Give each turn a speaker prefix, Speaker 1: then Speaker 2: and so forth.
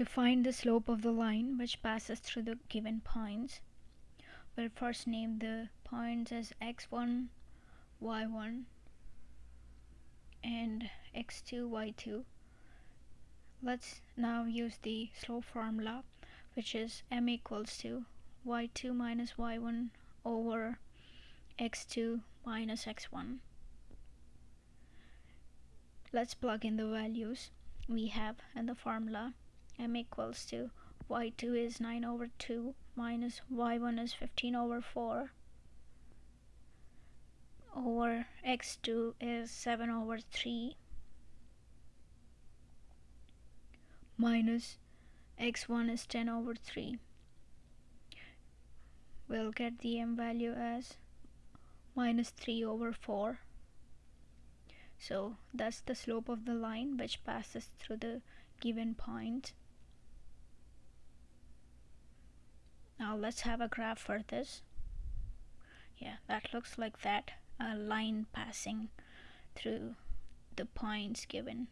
Speaker 1: To find the slope of the line which passes through the given points, we'll first name the points as x1, y1 and x2, y2. Let's now use the slope formula which is m equals to y2 minus y1 over x2 minus x1. Let's plug in the values we have in the formula m equals to y2 is 9 over 2 minus y1 is 15 over 4 over x2 is 7 over 3 minus x1 is 10 over 3 we'll get the m value as minus 3 over 4 so that's the slope of the line which passes through the given point now let's have a graph for this. Yeah that looks like that a line passing through the points given